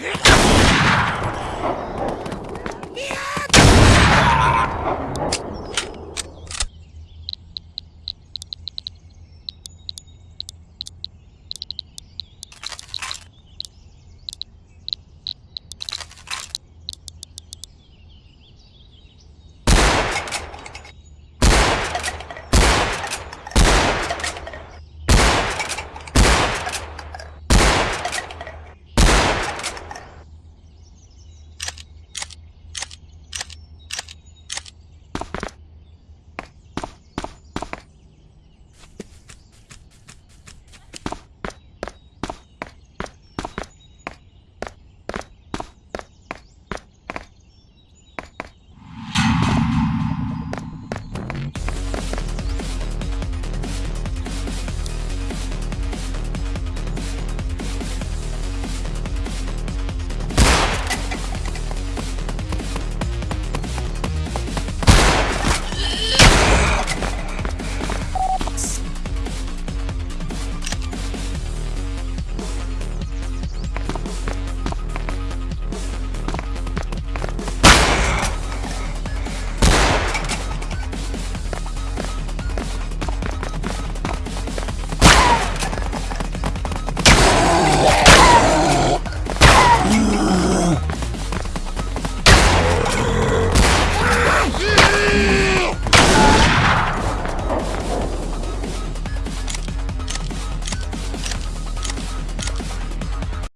Yeah.